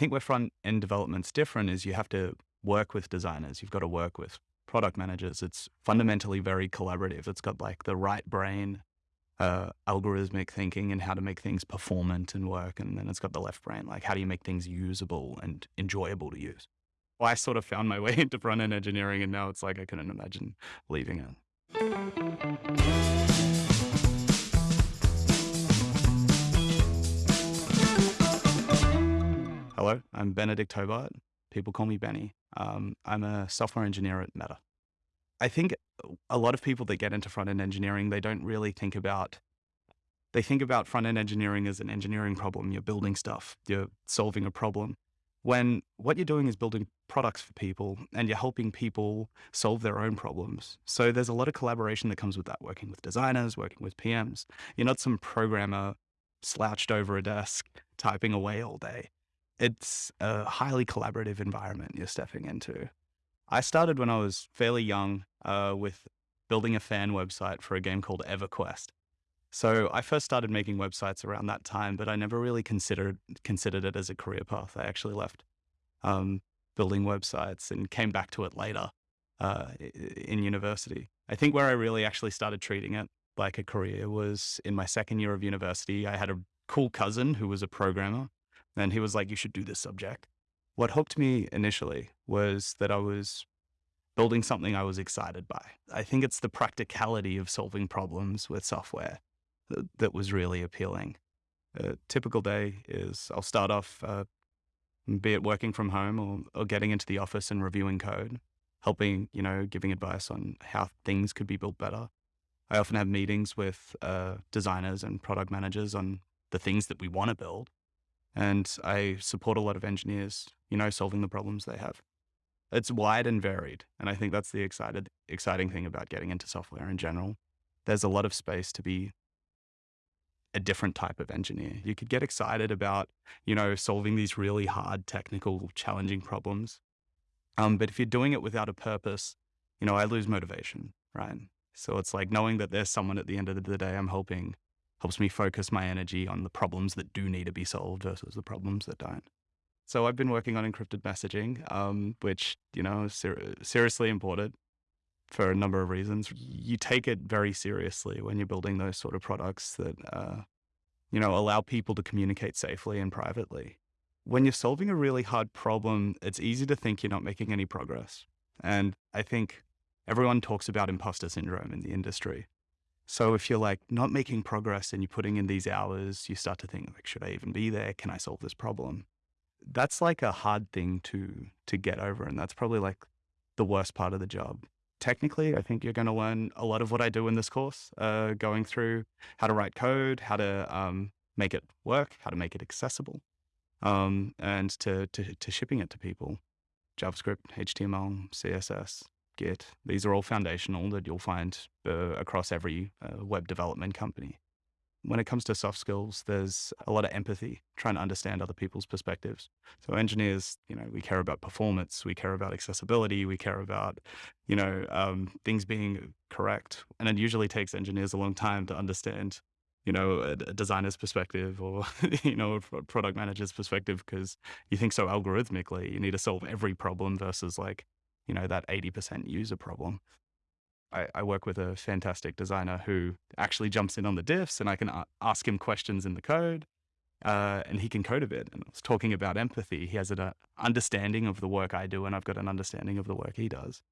think where front end development's different is you have to work with designers. You've got to work with product managers. It's fundamentally very collaborative. It's got like the right brain, uh, algorithmic thinking and how to make things performant and work. And then it's got the left brain, like how do you make things usable and enjoyable to use? Well, I sort of found my way into front end engineering and now it's like I couldn't imagine leaving it. Hello, I'm Benedict Hobart. People call me Benny. Um, I'm a software engineer at Meta. I think a lot of people that get into front end engineering, they don't really think about, they think about front end engineering as an engineering problem. You're building stuff, you're solving a problem. When what you're doing is building products for people and you're helping people solve their own problems. So there's a lot of collaboration that comes with that, working with designers, working with PMs. You're not some programmer slouched over a desk typing away all day. It's a highly collaborative environment you're stepping into. I started when I was fairly young uh, with building a fan website for a game called EverQuest. So I first started making websites around that time, but I never really considered considered it as a career path. I actually left um, building websites and came back to it later uh, in university. I think where I really actually started treating it like a career was in my second year of university. I had a cool cousin who was a programmer, and he was like, "You should do this subject." What hooked me initially was that I was building something I was excited by. I think it's the practicality of solving problems with software that, that was really appealing. A typical day is I'll start off, uh, be it working from home or, or getting into the office and reviewing code, helping, you know, giving advice on how things could be built better. I often have meetings with uh, designers and product managers on the things that we want to build. And I support a lot of engineers, you know, solving the problems they have. It's wide and varied. And I think that's the excited, exciting thing about getting into software in general. There's a lot of space to be a different type of engineer. You could get excited about, you know, solving these really hard, technical, challenging problems. Um, but if you're doing it without a purpose, you know, I lose motivation, right? So it's like knowing that there's someone at the end of the day I'm helping helps me focus my energy on the problems that do need to be solved versus the problems that don't. So I've been working on encrypted messaging, um, which, you know, is ser- seriously important for a number of reasons. You take it very seriously when you're building those sort of products that, uh, you know, allow people to communicate safely and privately. When you're solving a really hard problem, it's easy to think you're not making any progress. And I think everyone talks about imposter syndrome in the industry. So if you're like not making progress and you're putting in these hours, you start to think like, should I even be there? Can I solve this problem? That's like a hard thing to to get over, and that's probably like the worst part of the job. Technically, I think you're going to learn a lot of what I do in this course, uh, going through how to write code, how to um, make it work, how to make it accessible, um, and to, to to shipping it to people. JavaScript, HTML, CSS, Git. These are all foundational that you'll find uh, across every uh, web development company. When it comes to soft skills, there's a lot of empathy, trying to understand other people's perspectives. So engineers, you know, we care about performance, we care about accessibility, we care about, you know, um, things being correct. And it usually takes engineers a long time to understand you know, a, a, designer's perspective or, you know, a product manager's perspective because you think so algorithmically. You need to solve every problem versus like, you know, that 80% user problem. I, I, work with a fantastic designer who actually jumps in on the diffs and I can ask him questions in the code uh, and he can code a bit. And I was talking about empathy. He has an uh, understanding of the work I do and I've got an understanding of the work he does.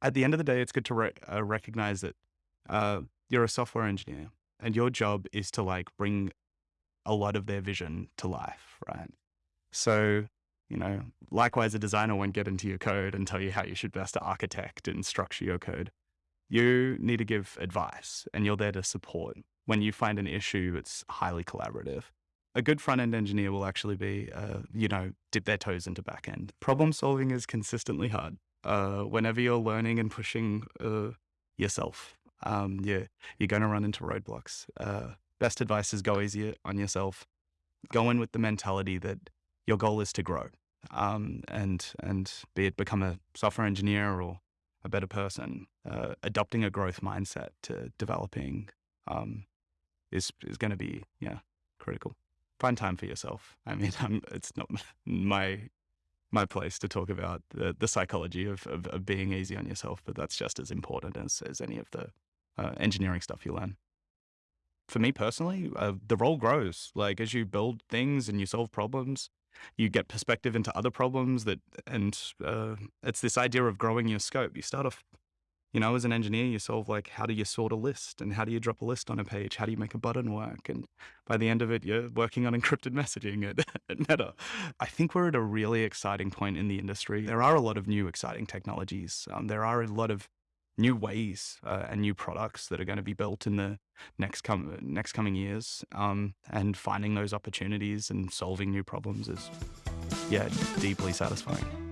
At the end of the day, it's good to re- uh, recognize that uh, you're a software engineer and your job is to like bring a lot of their vision to life, right? So you know, likewise, a designer won't get into your code and tell you how you should best architect and structure your code. You need to give advice and you're there to support. When you find an issue, it's highly collaborative. A good front end engineer will actually be, uh, you know, dip their toes into back end. Problem solving is consistently hard. Uh, whenever you're learning and pushing uh, yourself, um, you're, you're going to run into roadblocks. Uh, best advice is go easy on yourself. Go in with the mentality that your goal is to grow um, and and be it become a software engineer or a better person. Uh, adopting a growth mindset to developing um, is is going to be yeah critical. find time for yourself. I mean, I'm, it's not my my place to talk about the, the psychology of, of, of, being easy on yourself, but that's just as important as, as any of the uh, engineering stuff you learn. For me personally, uh, the role grows. Like as you build things and you solve problems, you get perspective into other problems that, and uh, it's this idea of growing your scope. You start off you know, as an engineer, you solve like how do you sort a list and how do you drop a list on a page? How do you make a button work? And by the end of it, you're working on encrypted messaging at, at Meta. I think we're at a really exciting point in the industry. There are a lot of new exciting technologies. Um, there are a lot of new ways uh, and new products that are going to be built in the next com- next coming years. Um, and finding those opportunities and solving new problems is, yeah, deeply satisfying.